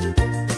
you